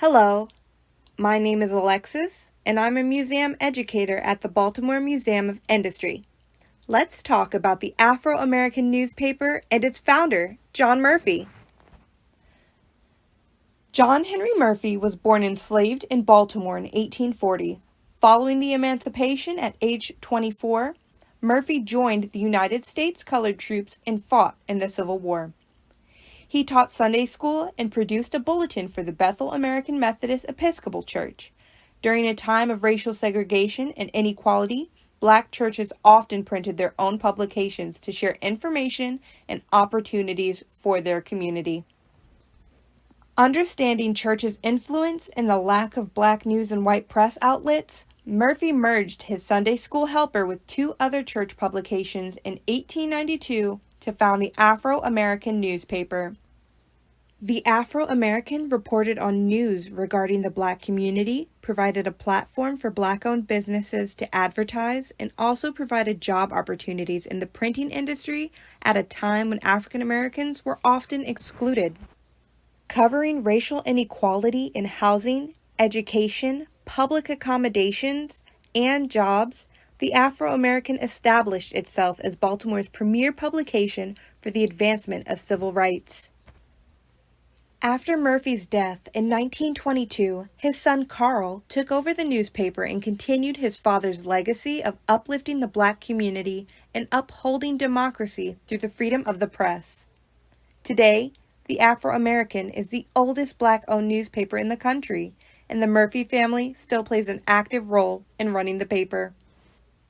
Hello, my name is Alexis, and I'm a museum educator at the Baltimore Museum of Industry. Let's talk about the Afro American newspaper and its founder, John Murphy. John Henry Murphy was born enslaved in Baltimore in 1840. Following the emancipation at age 24, Murphy joined the United States colored troops and fought in the Civil War. He taught Sunday school and produced a bulletin for the Bethel African Methodist Episcopal Church. During a time of racial segregation and inequality, black churches often printed their own publications to share information and opportunities for their community. Understanding church's influence and the lack of black news and white press outlets, Murphy merged his Sunday School Helper with two other church publications in 1892 to found the Afro American newspaper. The Afro American reported on news regarding the black community, provided a platform for black owned businesses to advertise, and also provided job opportunities in the printing industry at a time when African Americans were often excluded. Covering racial inequality in housing, education, public accommodations, and jobs, the Afro American established itself as Baltimore's premier publication for the advancement of civil rights. After Murphy's death in 1922, his son Carl took over the newspaper and continued his father's legacy of uplifting the black community and upholding democracy through the freedom of the press. Today, the Afro American is the oldest black owned newspaper in the country, and the Murphy family still plays an active role in running the paper.